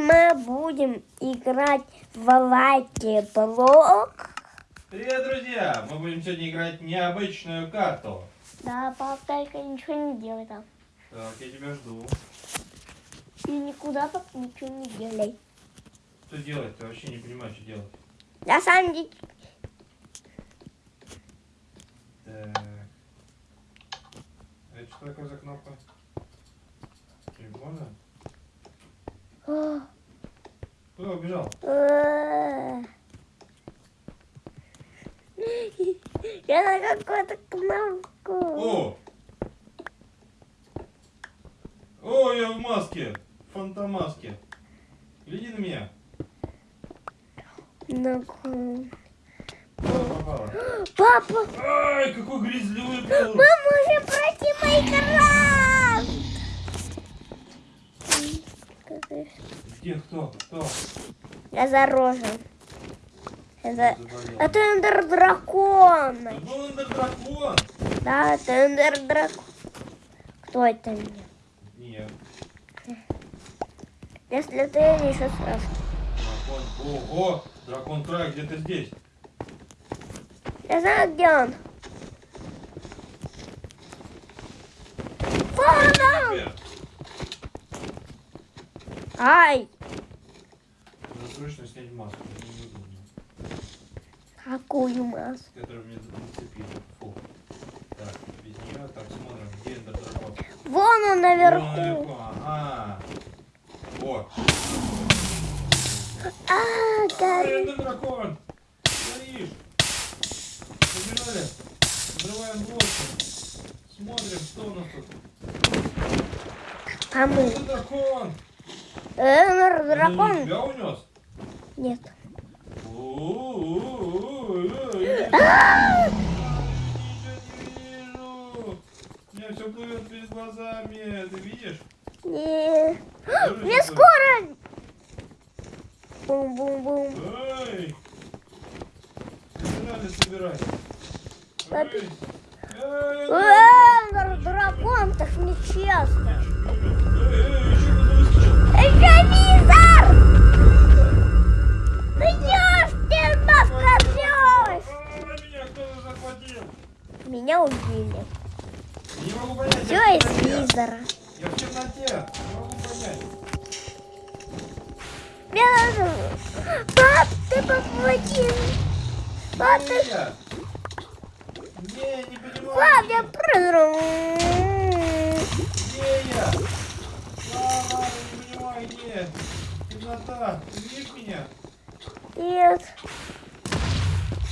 мы будем играть в лайки блок. Привет, друзья! Мы будем сегодня играть необычную карту. Да, пап, только ничего не делай там. Так, я тебя жду. И никуда пап ничего не делай. Что делать? Ты вообще не понимаю, что делать. На самом деле, Так. А это что такое за кнопка? Телефона? О, Куда убежал? я на какую-то кнопку. О! О, я в маске! Фантомаске. Гляди на меня. На попала? Папа, Ай, какой грязливый пол! мы можем пройти Майнкрафт. Где кто? Кто? Я зарожен. Это, это эндер дракон. Это был эндер-дракон! Да, это эндер дракон. Кто это мне? Нет. Если ты не что сразу. Дракон. Ого! Дракон край где-то здесь. Я знаю, где он. Вон он! Теперь. Ай! Надо срочно снять маску. неудобно. Какую маску? Которую мне нацепили. Фу. Так, без нее. Так, смотрим, где эндер-дракон. Вон он Вон наверху. наверху, Ага. О, А, Ай, горит. эндер-дракон! Стоишь! Побежали! Взрываем блоки. Смотрим, что у нас тут. А мы? Эндер-дракон! Эндер Он не дракон? тебя унес? Нет. Не меня все плывет перед глазами. Ты видишь? Не. Мне скоро. Бум-бум-бум. Эй! Собирали, собирай. Папи. Эй! Дракон, так нечестно. Эй, эй, Это визор! Ну идешь, ты поскользнешь! А, Меня убили. Не могу понять. Все из визора. Я в темноте. Не могу понять. Мне надо... Пап, ты помоги! Пап, ты... Не, не понимаю. Пап, я прыгну! Где я? Мама, не понимаю, где? Темнота. Ты видишь меня? Нет.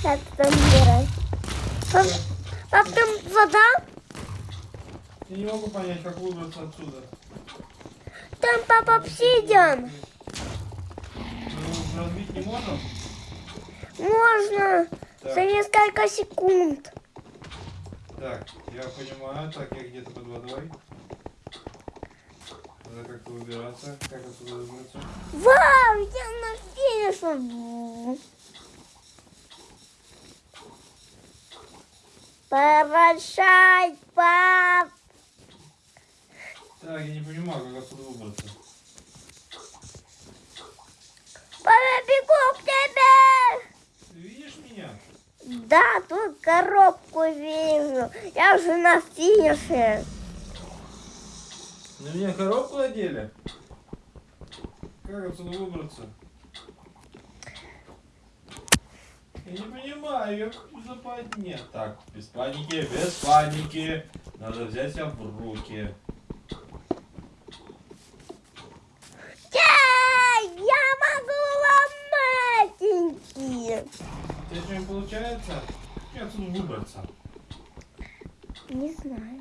Ты там умирай? Пап, пап, там вода? Я не могу понять, как выбраться отсюда. Там папа обсидиан. Разбить не можем? Можно Так. за несколько секунд. Так, я понимаю. Так, я где-то под водой. Надо как-то выбираться. Как отсюда выбраться? Вау, я на финише. Прощай, пап. Так, я не понимаю, как отсюда выбраться. Папа, бегу к тебе. Ты видишь меня? Да, тут коробку вижу. Я уже на финише. На меня коробку надели? Как отсюда выбраться? Я не понимаю, я в западне. Так, без паники, без паники. Надо взять себя в руки. Эй, я могу ломатенькие. У тебя что-нибудь получается? Как отсюда выбраться? Не знаю.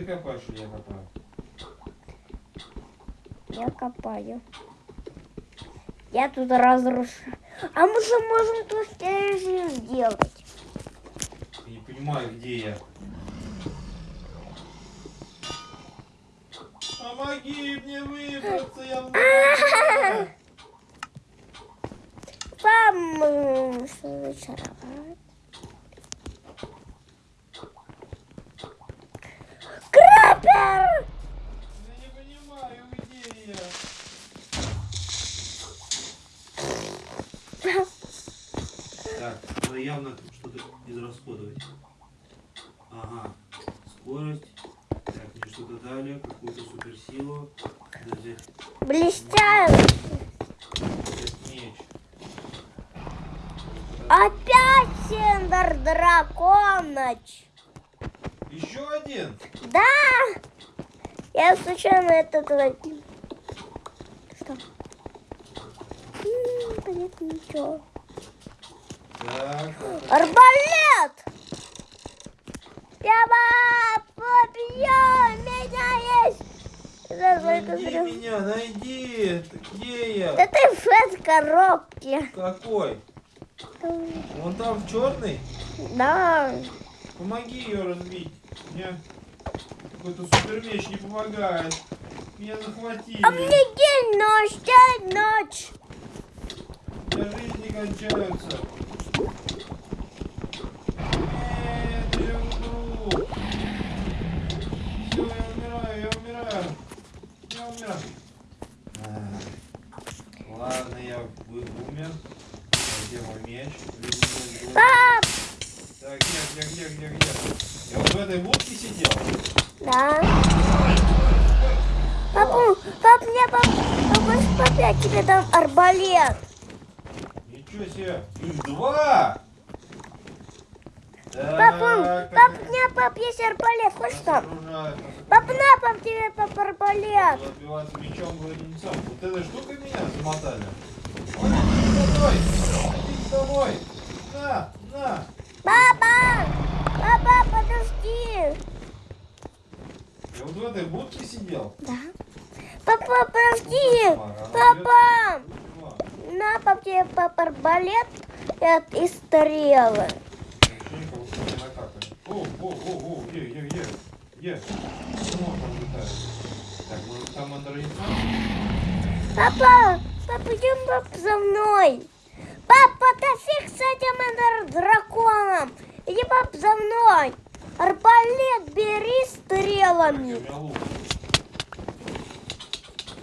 Ты копаешь или я копаю? Я копаю. Я тут разрушаю. А мы же можем тут сделать. Я не понимаю, где я. Помоги мне выбраться, я в луже. Вам зачаровать. Крапер! Я не понимаю, где я. явно что-то израсходовать. Ага. Скорость. Так, мне что-то дали. Какую-то суперсилу. Надо взять, Блестяет. взять меч. Опять Сендер Драконыч. Еще один. Да! Я случайно этот возьму. Что? М, Понятно, ничего. Так. Арбалет! Пяба! Побьем! Меня есть! Только Найди зря. меня, найди. Где я? Да ты в этой коробке. Какой? Вон там черный. Да. Помоги ее разбить. Мне какой-то супер меч не помогает. Меня захватили. А мне день, ночь, день, ночь. У меня жизни кончаются. Нет, я умру. Все, я умираю, я умираю. Я умираю. Ладно, я умер. Где мой меч? Пап! Так, где, где, где, где, где? Я вот в этой будке сидел. Да. Папу, пап, мне пап, папа, пап, я тебе дам арбалет. Ничего себе. Их два. Так, Папа, так, пап, мне пап, есть арбалет, хочешь там? Пап, на, пап, тебе пап арбалет. Мечом. Вот этой штукой меня замотали. Ой, иди домой. Иди домой. На, на. Папа! Папа, подожди! Я вот в этой сидел. Да? Папа, подожди! Папа! На, пап, тебе пап арбалет и- и стрелы. О, о, о, о. Так, может там? Папа, папа, идем пап, за мной. Папа, да фиг с этим драконом. Иди, пап, за мной. Арбалет бери стрелами. лук.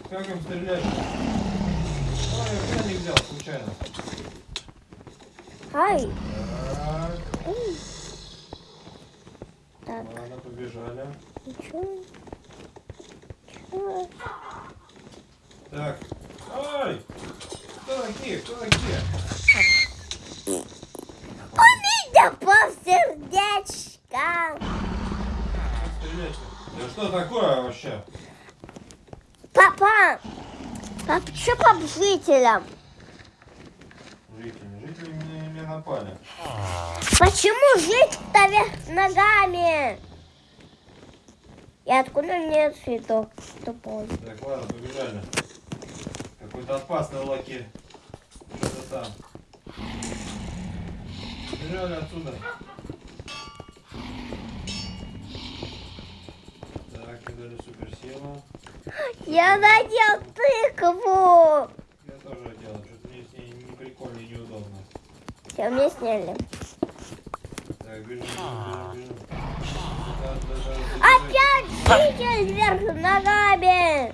Как им стрелять? Ой, я пряник взял случайно. Ай. Так. Так, ладно, побежали. ничего. Ничего. Так. Такие? Кто такие? У меня пап сердечко. Да что такое вообще? Папа, пап, что пап жителям? Жители, жители мне, мне напали. Почему жить-то вверх ногами? И откуда мне цветок тупой? Так, ладно, побежали. Какой-то опасный лаки. Что-то там. Побежали отсюда. Так, дали суперсилу. Я надел тыкву. Я тоже делал. Что-то мне с ней не прикольно и неудобно. Все, мне сняли. Так, бежим, Опять житель вверх ногами.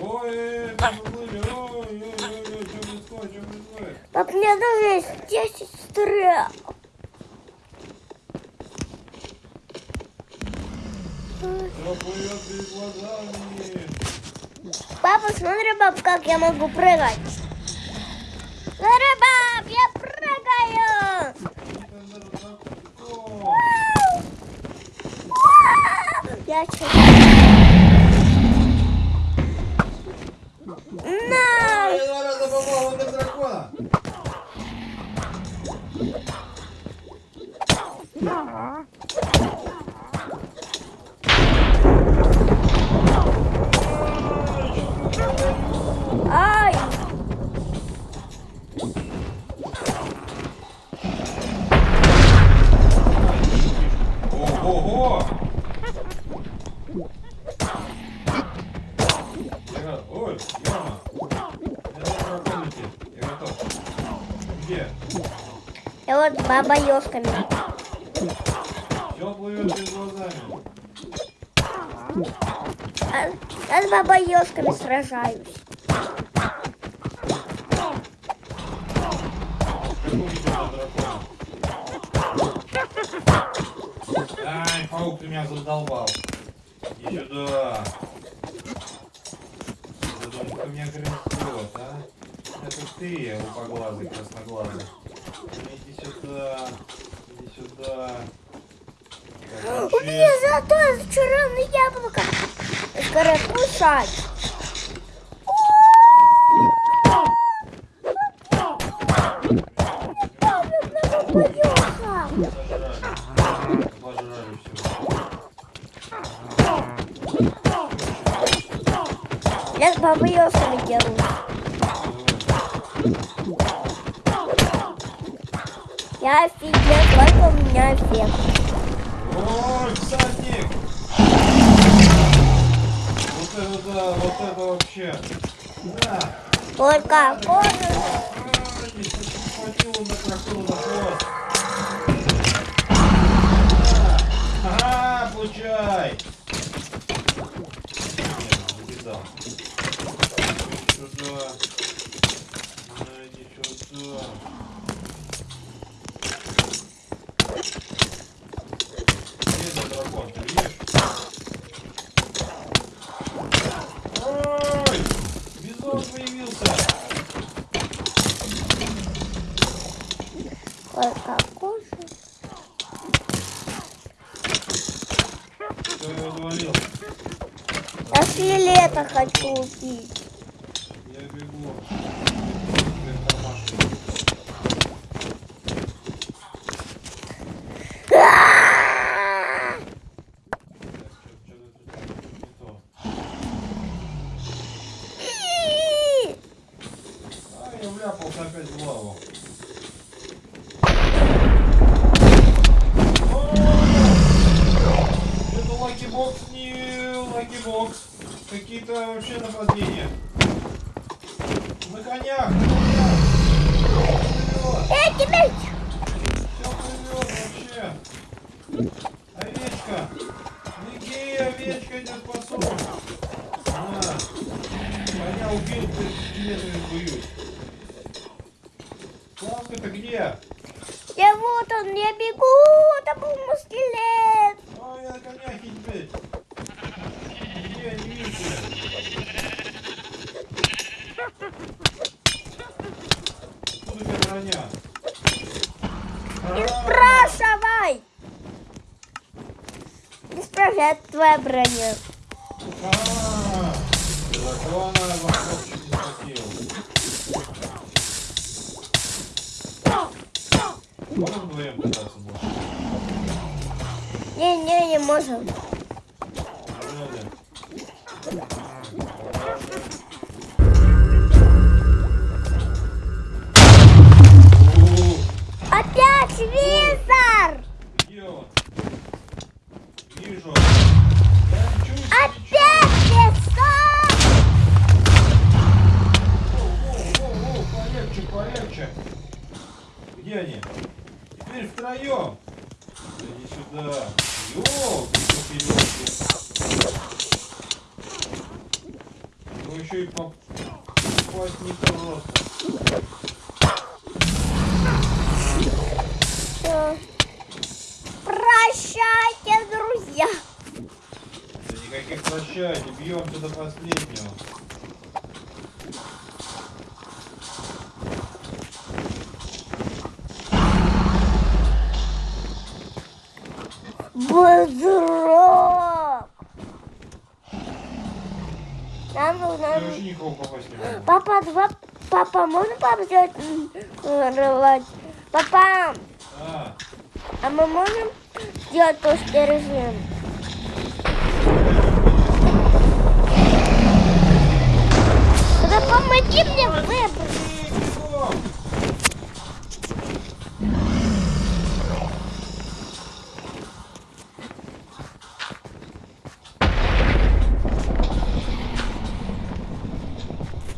Ой, поплыли. Ой, ой, ой, ой, что происходит, что происходит? Пап, мне даже есть 10 стрел. Все плывет перед глазами. Папа, смотри, пап, как я могу прыгать. Смотри, пап, я прыгаю. Я? На! Я Ай! Ого-го! Я го- Ой, Яма! Я на драконике. Я готов. Где? Я вот баба ёшками. Все плывет перед глазами. А, я с бабой ёшками сражаюсь. Паук, ты меня задолбал. Иди сюда. Думаю, кто меня грызет, а? Это ты, лупоглазый, красноглазый. Иди сюда. Иди сюда. Так, У меня золотое зачарованное яблоко. Скоро кушать. Все. Я с бабой Йосами дерусь. Я офигел, сколько у меня эффект. Ой, всадник! Вот это да, вот это вообще. Да. Только хвост. Ага, получай. Не, увидал. Сюда. На, иди сюда. Где этот дракон, ты видишь? Ой! Бизон появился! Только кожа. Кто его завалил? Я скелета хочу убить. Я бегу. Тебе в кармашек. А! Так, что-то тут не то. И! А, я вляпался опять в лаву. О! Это Лаки Бокс, не Лаки Бокс. Какие-то вообще нападения. На конях, конях. Эй, тебя... Все плывет вообще. Овечка. Беги, овечка идет по сушу. На. Коня убил, ты скелетами бьют. Клавка-то где? Я вот он, я бегу, это был мой скелет. Ой, я на коня теперь. Где, не вижу. Броня? Не спрашивай. Не спрашивай, это твоя броня. Не? Не-не, не можем. Он? Вижу. Опять! Воу-воу-воу, полегче, полегче. Где они? Теперь втроем. Иди сюда. Ёлки, Его еще и поп- попасть не просто. Прощайте, друзья. Да никаких прощайте, бьемся до последнего. Бузрок. Нам нужно... Папа, два... Папа, можно папа сделать м, рыбать? Папа, а мы можем сделать русский режим? Тогда помоги мне выбрать. бегом.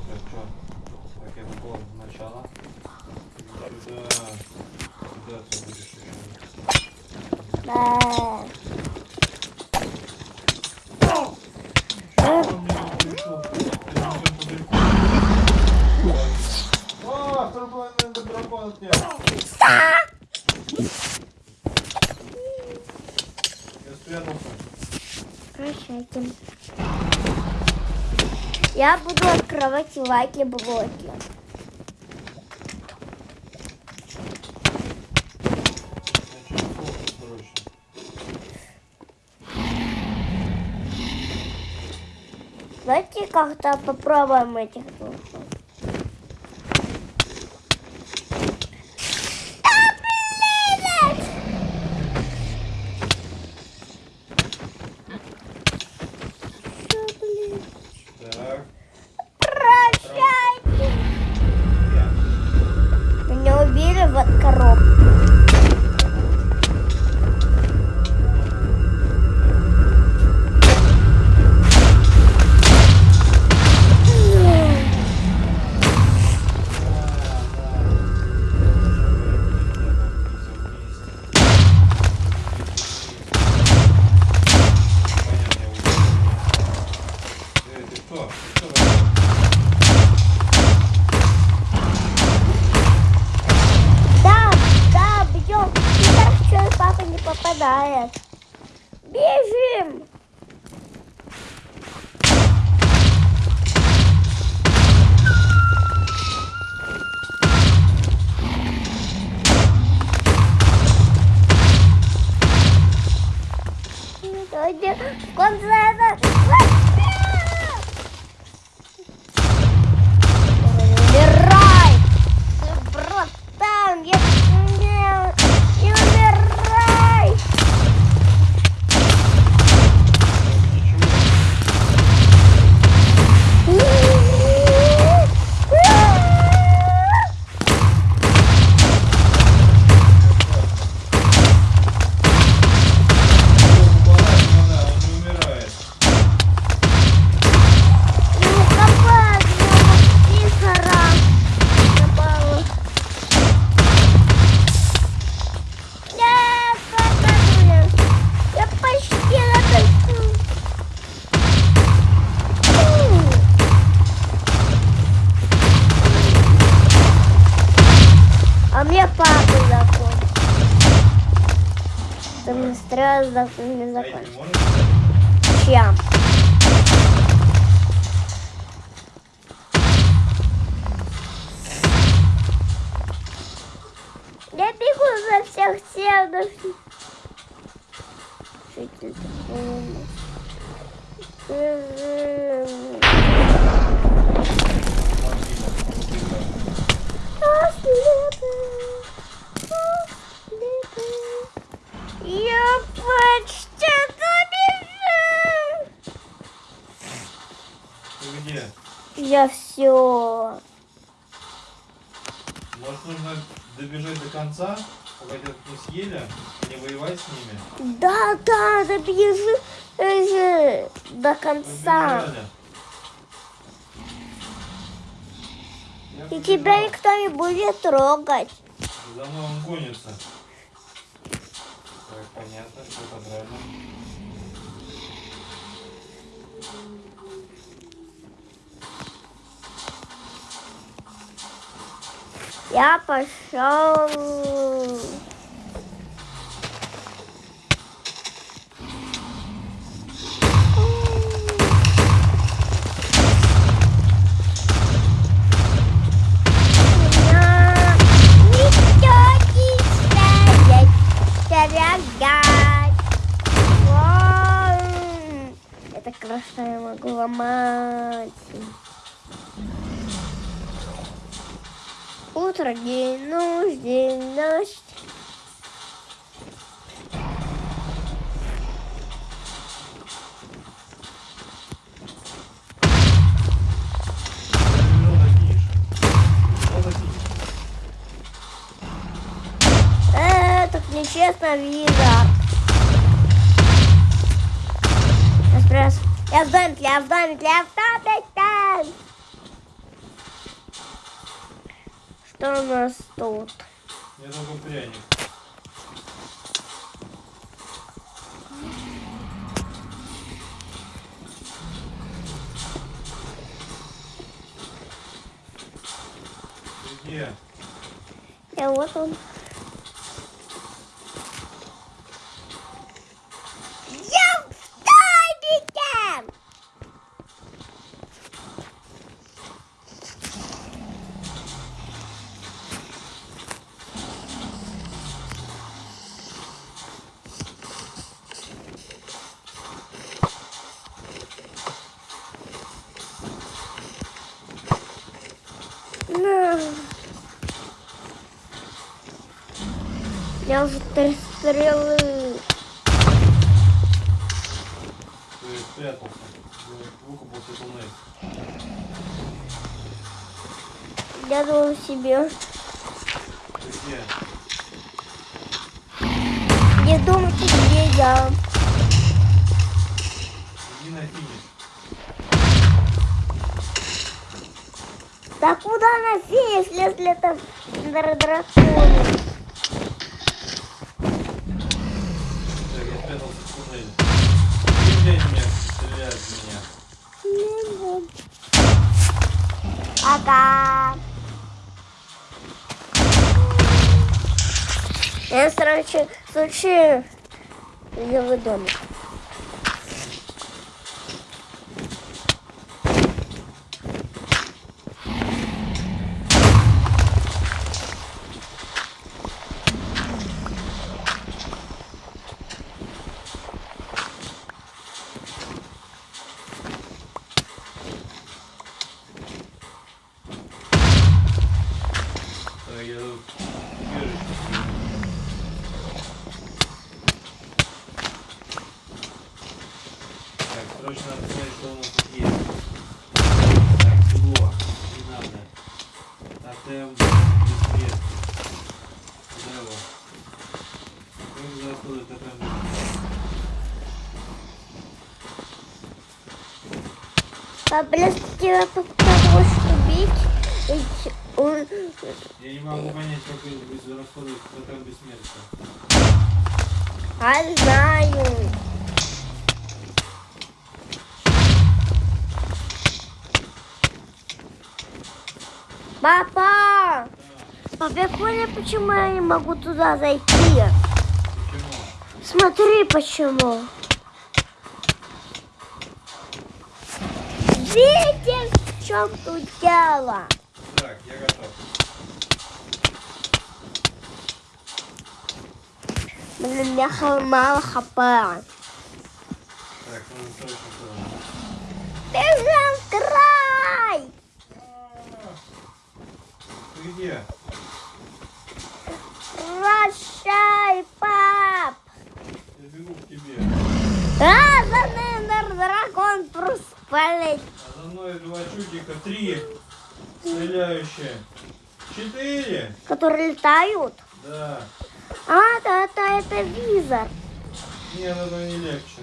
Так, что? Так, я попал в начало. Сюда. Сюда ты будешь еще. Да. Я буду открывать лайки блоки. Давайте как-то попробуем этих не попадает. Бежим! Конце это... конца. И тебя никто не будет трогать. За мной он гонится. Так, понятно, все подрали. Я пошел. Утро, день, ночь, день, ночь. Нечестно, Виза. Эспресс. Я в доме, я в я в там. Что у нас тут? Я только пряник. Где? Я вот он. Я в домике! Я уже три стрелы. Ты спрятался. Выкупался туннель. Я думаю себе. Ты где? Не думайте, где я. Иди на финиш. Да куда на финиш, если это дра- срочно случае в домик. Так, я тут убежище. Так, срочно надо посмотреть, что у нас тут есть. Так, тепло. Не надо. Тотем бессмертный. Куда его? Как заходит тотем бессмертный? Поблизости тебя того, убить. И ч- он- Я не могу понять, как израсходовать тотем бессмертия. А знаю. Папа! Папа, я понял, почему я не могу туда зайти. Почему? Смотри, почему. Видишь, в чем тут дело? Так, я готов. Блин, я мало хп. Так, нужно срочно туда. Бежим в край! Ты где? Прощай, пап! Я бегу к тебе. А, дракон просто полетел. А за мной два чудика. Три. Стреляющие. Четыре. Которые летают. Да. А, да, это, это визор. Нет, это не легче.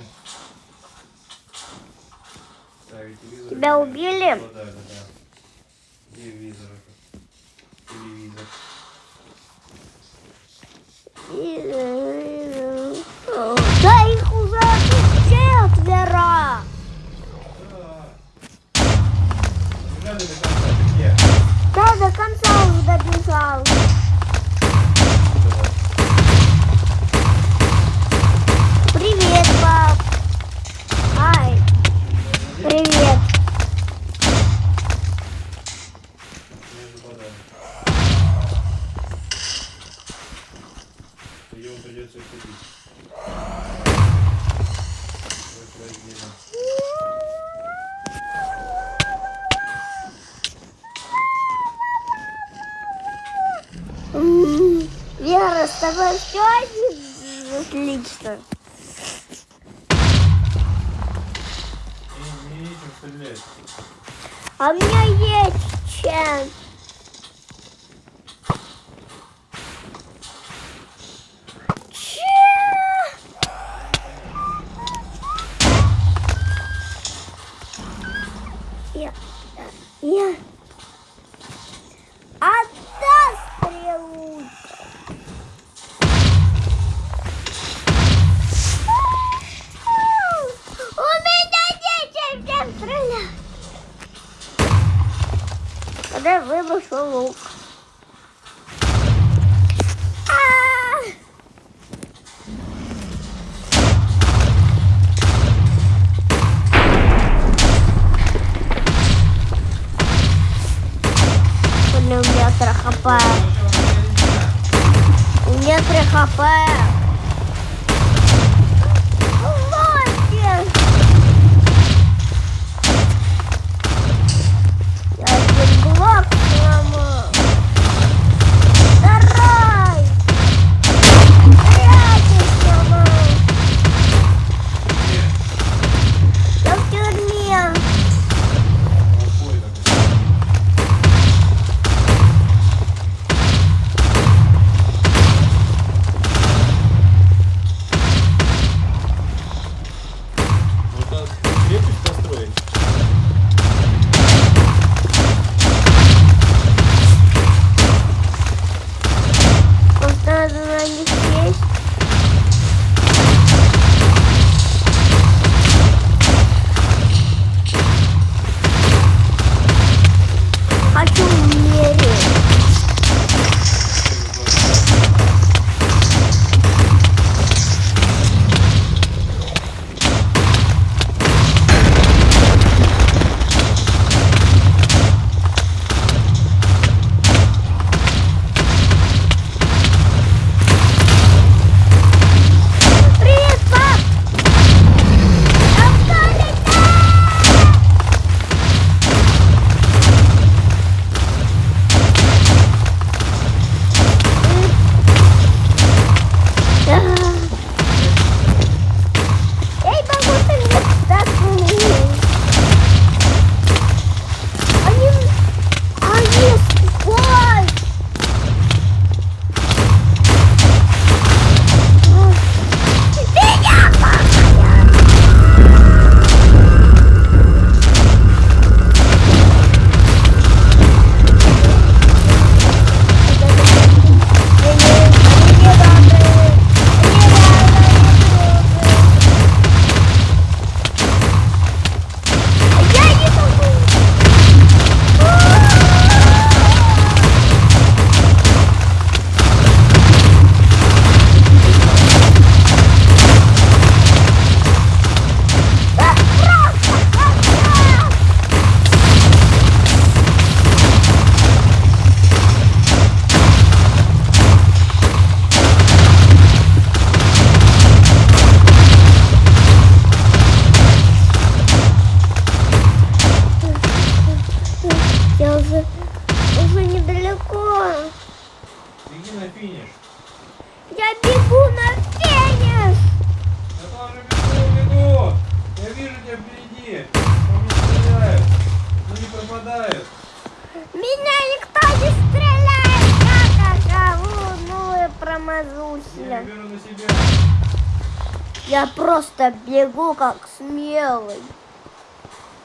Так, телевизор. Тебя убили? Да, да, да. Где визор? Телевизор. И- Да их уже тут четверо. Да. Бежали до конца. Ты где? Да, до конца уже добежал. Привет, пап. Ай, привет. Ему придется их Вера, с тобой все отлично. Стрелять. А у меня есть чем. Бегу как смелый.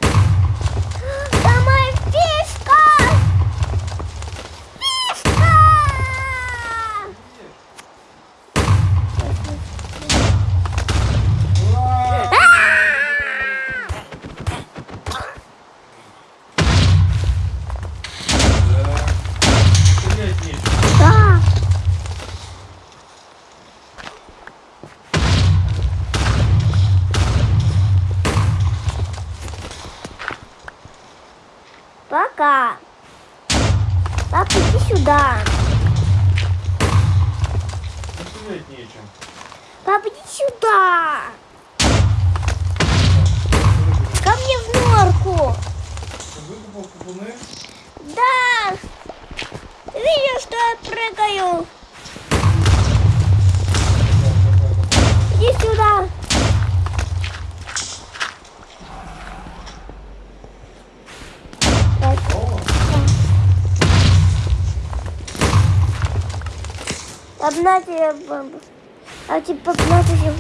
Да моя фишка! Фишка! Ура! Да. Стрелять нечего. Да. Пока. Пап, иди сюда. Стрелять нечем. Пап, иди сюда. Ко мне в норку. Выкупал купуны. Да. Видишь, что я прыгаю? Иди сюда. Так, О, Одна тебе бомба. А типа на тебе.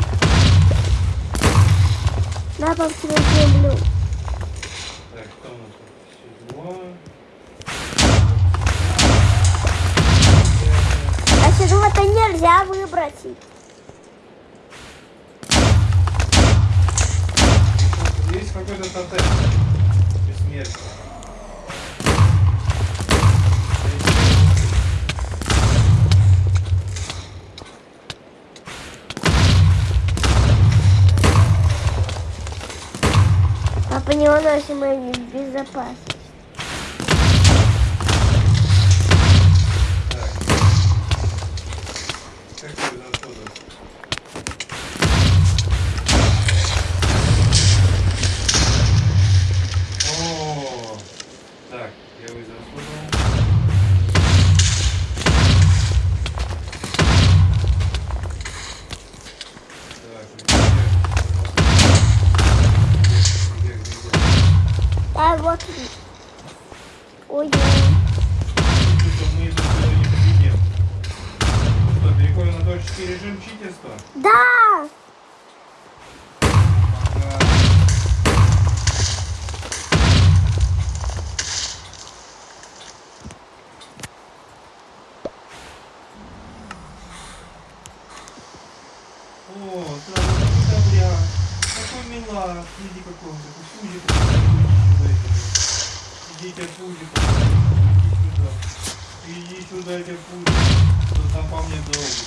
На пап тебе землю. Так, у нас. А седьмого-то нельзя выбросить. Есть какой-то тотем. Бессмертный. Уносим мы в безопасность.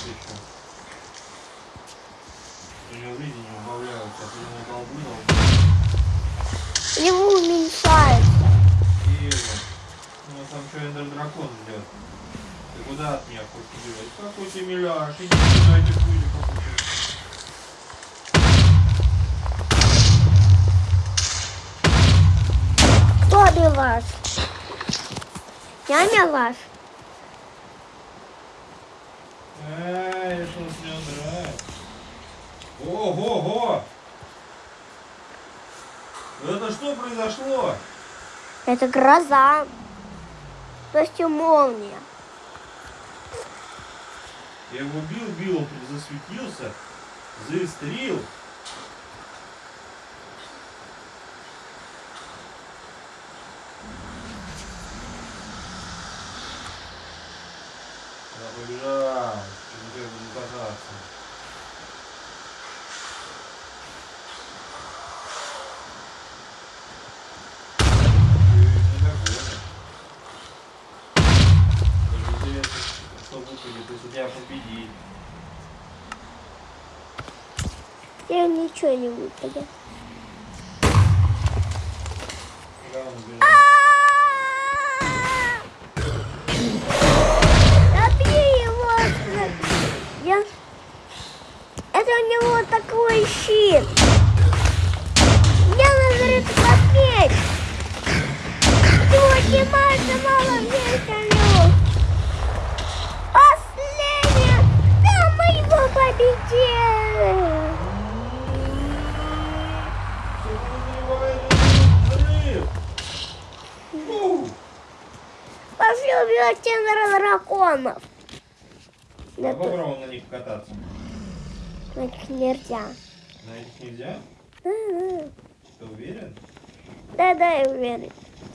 Еще. У него жизни не убавляются, а ты ему долбынул. Его уменьшается. Верно. Ну, там что, эндер дракон ждет. Ты куда от меня хочешь убежать? Какой ты миляш, иди сюда, иди пузик какой Кто милаш? Я милаш. Эй, что с него нравится? Ого-го! Это что произошло? Это гроза. То есть молния. Я его бил, бил, засветился, заистрил. Я побежал, чтобы я буду кататься. Ты не догонишь. Даже интересно, что выпадет, если тебя победить. Я ничего не выпадет.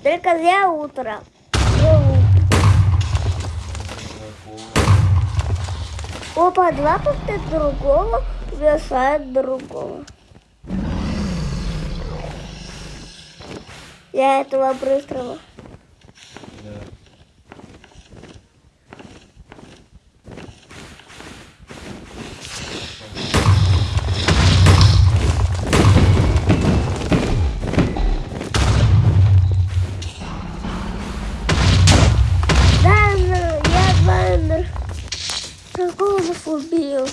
Только для утра. Опа, два повта другого бросают другого. Я этого быстрого. Agora, fobia.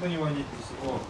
на не не пересекло.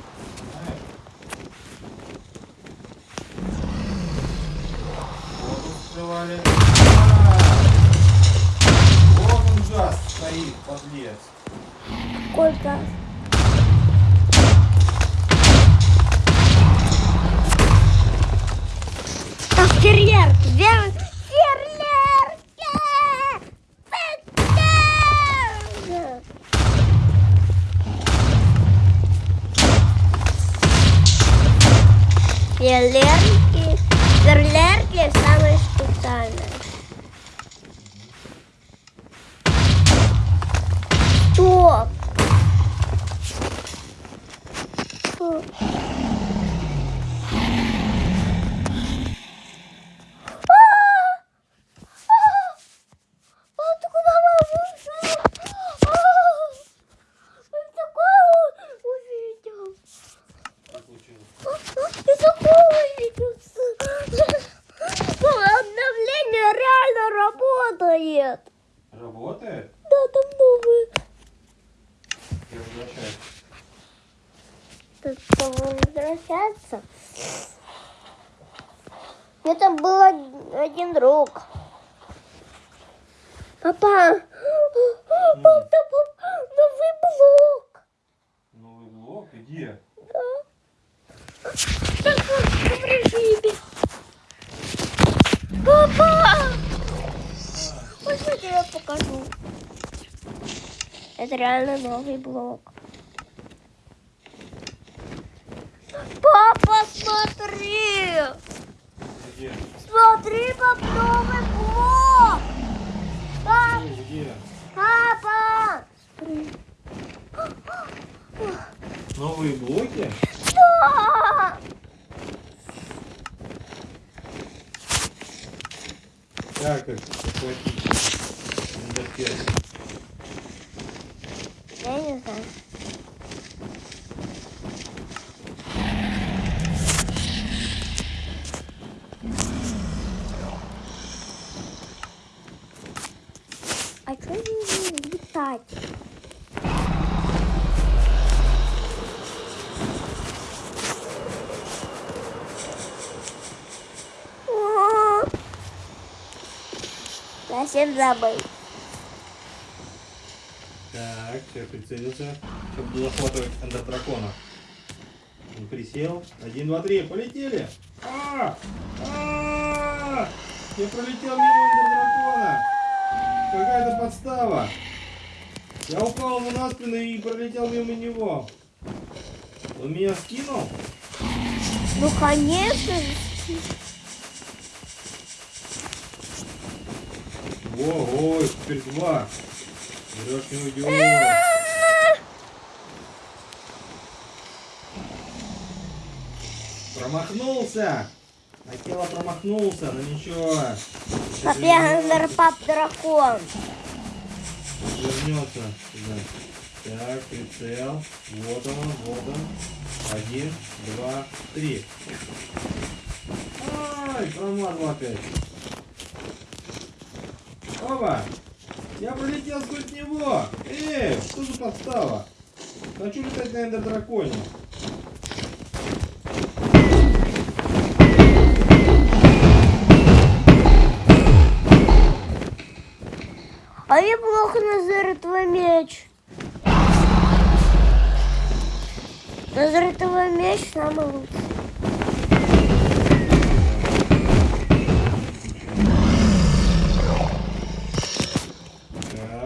У там был один друг. Папа, папа, папа, новый блок. Новый блок? иди. Да. Так вот, в режиме. Папа! Можно я покажу? Это реально новый блок. Папа, смотри! Где? Смотри, пап, новый блок! Пап! Папа! Новые блоки? Да! Так, их захватить. Я не знаю. спать. Совсем забыл. Так, все, прицелился. Чтобы захватывать эндердракона. Он присел. Один, два, три. Полетели. А! А! Я пролетел мимо эндердракона. Какая-то подстава. Я упал ему на спину и пролетел мимо него. Он меня скинул? Ну, конечно. же. Ого, теперь два. Берешь не уйдешь. Промахнулся. Акела промахнулся, но ничего. Папа, пап дракон. Вернется сюда. Так, прицел. Вот он, вот он. Один, два, три. Ай, промазал опять. Оба! Я пролетел сквозь него! Эй, что за подстава? Хочу летать на эндер драконе. А я плохо Назар твой меч. Назар твой меч самый лучший.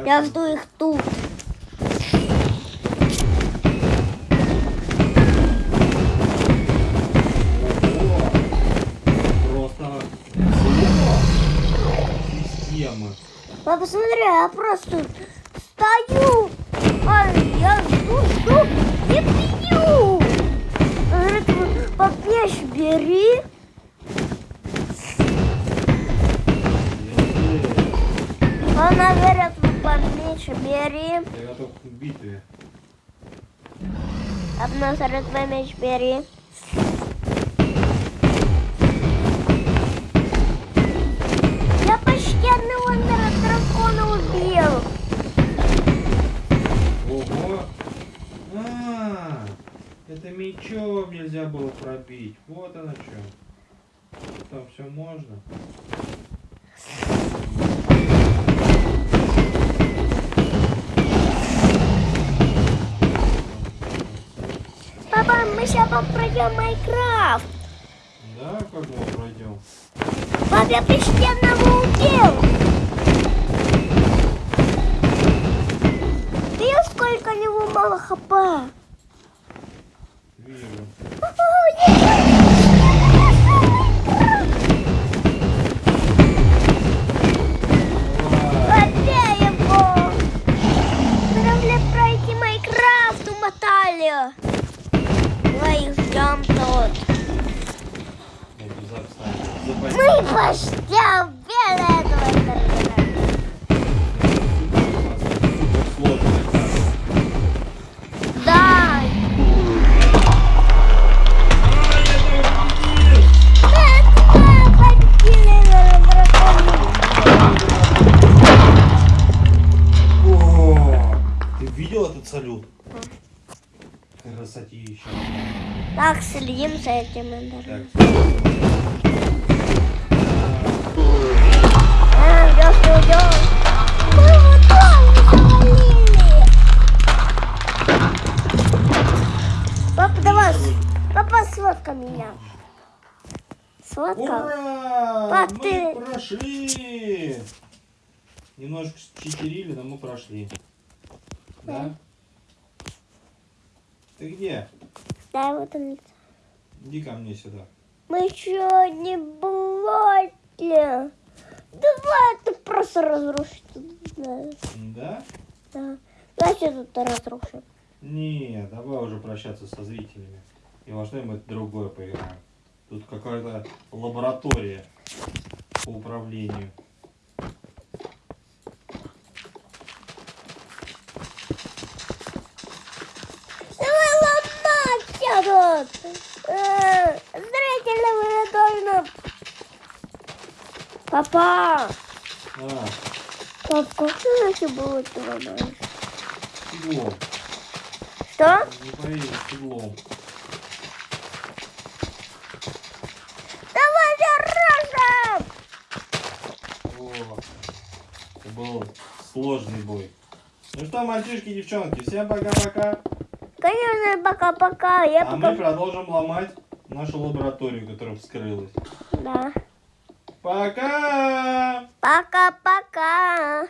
Я жду их тут. Папа, смотри, я просто стою. А я жду, жду и твой пап, меч бери. Она говорит, пап, меч бери. Я готов к битве. А Назар твой меч бери. Нельзя было пробить. Вот оно что. Там все можно. Папа, мы сейчас пройдем Майнкрафт. Да, как мы пройдем? Пап, я почти одного убил. Видел, сколько него мало хп? Вижу. Давай. Побей его! Правда, пройти Майнкрафт умотали. Давай ждем тут. Я туда встану. Запасти. Мы почти убили этого салют? Красотища. Так, следим за этим. Так. А, идёт, идёт. Мы его тоже завалили. Папа, давай, папа, сфоткай меня. Сфоткал. Ура! Пап, мы ты- прошли! Немножко читерили, но мы прошли. Да? Ты где? Да, вот он. Иди ко мне сюда. Мы еще не блоки. Давай ты просто разрушить. Да. Да? да. Давайте тут разрушим. Не, давай уже прощаться со зрителями. И во что-нибудь другое поиграем. Тут какая-то лаборатория по управлению. Давай ломать тут. Э, Зрители вы должны... Папа, А, пап, как вообще было ломаешь? стеклом. Что? Не поверишь, стеклом. Давай же рожем! О, Это был сложный бой. Ну что, мальчишки и девчонки, всем пока-пока. Конечно, пока-пока. Я А мы пока... продолжим ломать нашу лабораторию, которая вскрылась. Да. Пока! Пока-пока.